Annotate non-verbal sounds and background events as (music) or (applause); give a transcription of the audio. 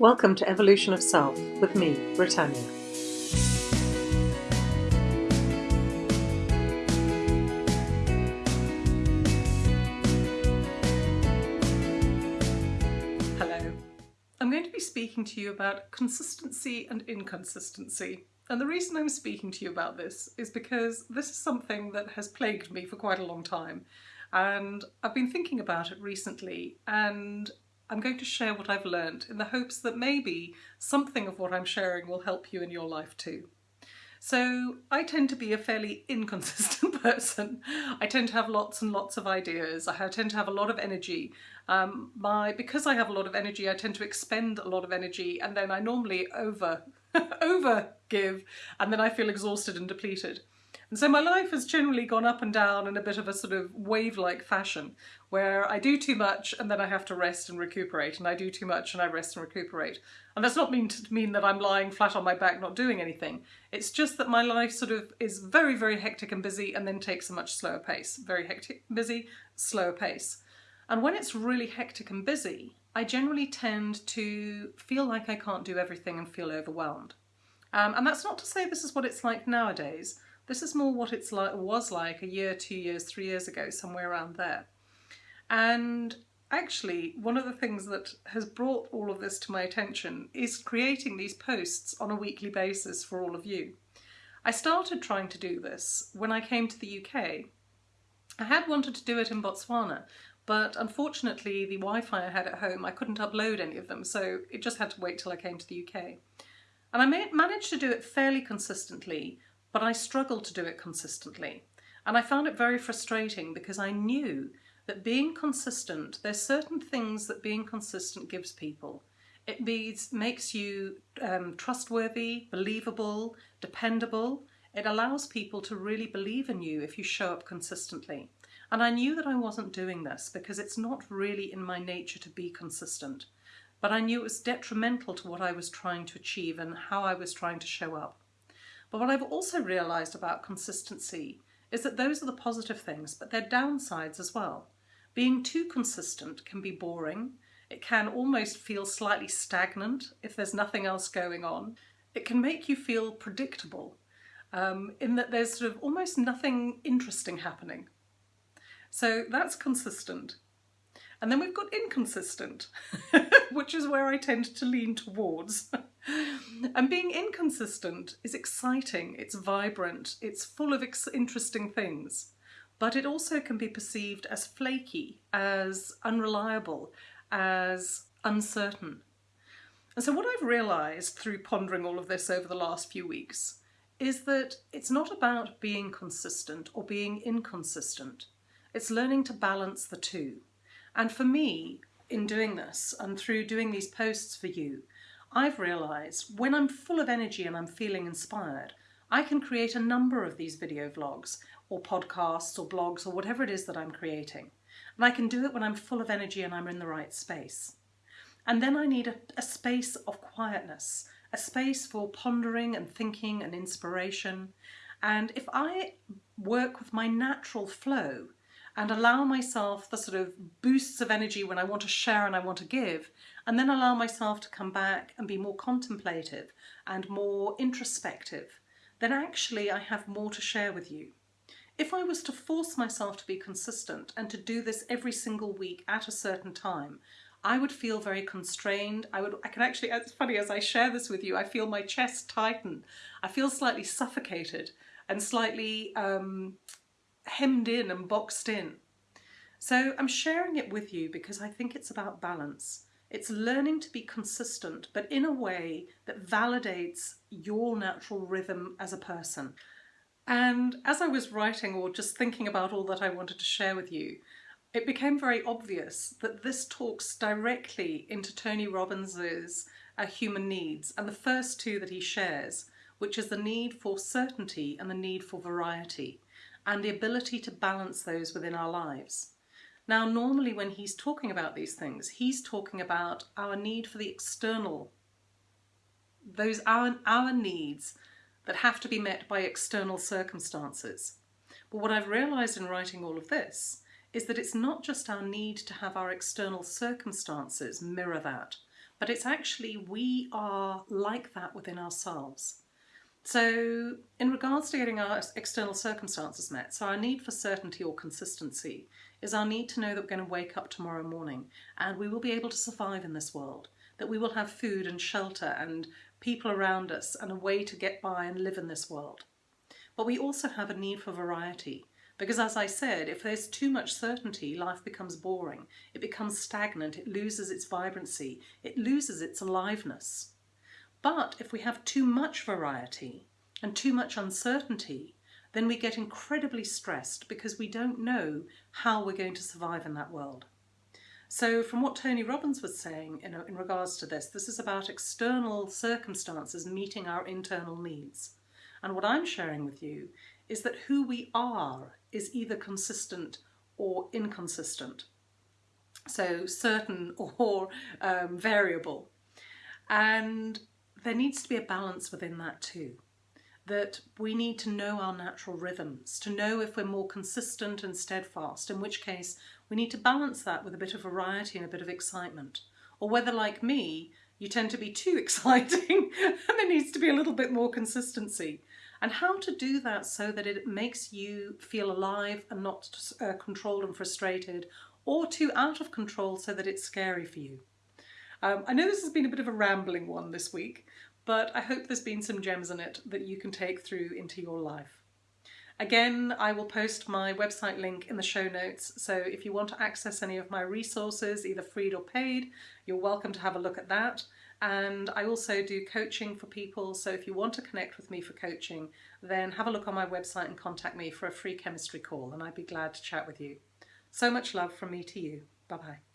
Welcome to Evolution of Self with me, Britannia. Hello. I'm going to be speaking to you about consistency and inconsistency. And the reason I'm speaking to you about this is because this is something that has plagued me for quite a long time. And I've been thinking about it recently and I'm going to share what I've learned in the hopes that maybe something of what I'm sharing will help you in your life too. So I tend to be a fairly (laughs) inconsistent person. I tend to have lots and lots of ideas. I tend to have a lot of energy. Um, my because I have a lot of energy, I tend to expend a lot of energy, and then I normally over (laughs) over give, and then I feel exhausted and depleted. And so my life has generally gone up and down in a bit of a sort of wave-like fashion, where I do too much and then I have to rest and recuperate, and I do too much and I rest and recuperate. And that's not mean to mean that I'm lying flat on my back not doing anything. It's just that my life sort of is very, very hectic and busy and then takes a much slower pace. Very hectic, busy, slower pace. And when it's really hectic and busy, I generally tend to feel like I can't do everything and feel overwhelmed. Um, and that's not to say this is what it's like nowadays. This is more what it's like was like a year, two years, three years ago, somewhere around there. And actually, one of the things that has brought all of this to my attention is creating these posts on a weekly basis for all of you. I started trying to do this when I came to the UK. I had wanted to do it in Botswana, but unfortunately the Wi-Fi I had at home, I couldn't upload any of them, so it just had to wait till I came to the UK. And I managed to do it fairly consistently but I struggled to do it consistently. And I found it very frustrating because I knew that being consistent, there's certain things that being consistent gives people. It means, makes you um, trustworthy, believable, dependable. It allows people to really believe in you if you show up consistently. And I knew that I wasn't doing this because it's not really in my nature to be consistent. But I knew it was detrimental to what I was trying to achieve and how I was trying to show up. But what I've also realised about consistency is that those are the positive things, but they're downsides as well. Being too consistent can be boring. It can almost feel slightly stagnant if there's nothing else going on. It can make you feel predictable um, in that there's sort of almost nothing interesting happening. So that's consistent. And then we've got inconsistent, (laughs) which is where I tend to lean towards. (laughs) and being inconsistent is exciting, it's vibrant, it's full of interesting things, but it also can be perceived as flaky, as unreliable, as uncertain. And so what I've realised through pondering all of this over the last few weeks is that it's not about being consistent or being inconsistent. It's learning to balance the two. And for me, in doing this and through doing these posts for you, I've realised when I'm full of energy and I'm feeling inspired, I can create a number of these video vlogs or podcasts or blogs or whatever it is that I'm creating. And I can do it when I'm full of energy and I'm in the right space. And then I need a, a space of quietness, a space for pondering and thinking and inspiration. And if I work with my natural flow, and allow myself the sort of boosts of energy when I want to share and I want to give, and then allow myself to come back and be more contemplative and more introspective, then actually I have more to share with you. If I was to force myself to be consistent and to do this every single week at a certain time, I would feel very constrained. I would, I can actually, it's funny, as I share this with you, I feel my chest tighten. I feel slightly suffocated and slightly um, hemmed in and boxed in. So I'm sharing it with you because I think it's about balance. It's learning to be consistent, but in a way that validates your natural rhythm as a person. And as I was writing or just thinking about all that I wanted to share with you, it became very obvious that this talks directly into Tony Robbins's uh, human needs and the first two that he shares, which is the need for certainty and the need for variety and the ability to balance those within our lives. Now, normally when he's talking about these things, he's talking about our need for the external, those our, our needs that have to be met by external circumstances. But what I've realised in writing all of this is that it's not just our need to have our external circumstances mirror that, but it's actually we are like that within ourselves. So in regards to getting our external circumstances met, so our need for certainty or consistency is our need to know that we're going to wake up tomorrow morning and we will be able to survive in this world, that we will have food and shelter and people around us and a way to get by and live in this world. But we also have a need for variety because as I said, if there's too much certainty, life becomes boring, it becomes stagnant, it loses its vibrancy, it loses its aliveness. But if we have too much variety and too much uncertainty, then we get incredibly stressed because we don't know how we're going to survive in that world. So from what Tony Robbins was saying in, in regards to this, this is about external circumstances meeting our internal needs. And what I'm sharing with you is that who we are is either consistent or inconsistent. So certain (laughs) or um, variable. And there needs to be a balance within that too. That we need to know our natural rhythms, to know if we're more consistent and steadfast, in which case we need to balance that with a bit of variety and a bit of excitement. Or whether, like me, you tend to be too (laughs) exciting and there needs to be a little bit more consistency. And how to do that so that it makes you feel alive and not uh, controlled and frustrated or too out of control so that it's scary for you. Um, I know this has been a bit of a rambling one this week, but I hope there's been some gems in it that you can take through into your life. Again, I will post my website link in the show notes, so if you want to access any of my resources, either free or paid, you're welcome to have a look at that. And I also do coaching for people, so if you want to connect with me for coaching, then have a look on my website and contact me for a free chemistry call, and I'd be glad to chat with you. So much love from me to you. Bye-bye.